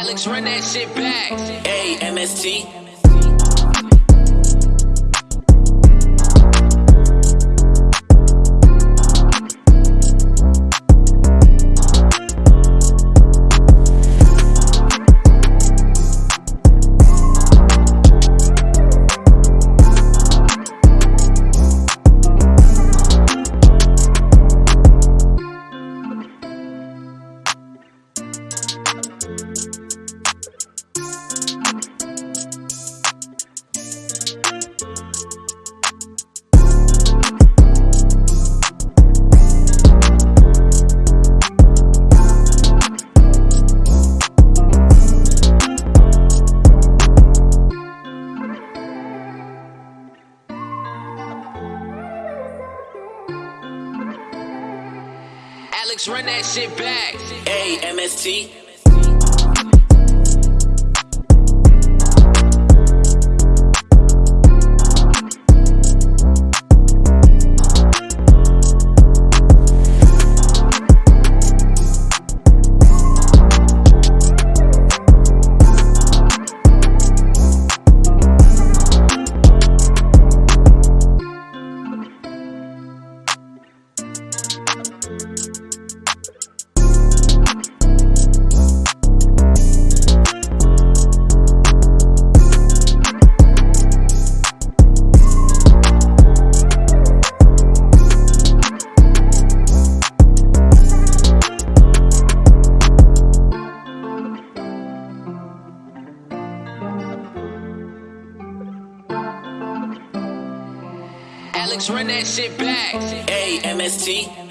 Alex, run that shit back. A MST. Alex, run that shit back. A MST. Alex, run that shit back. A MST.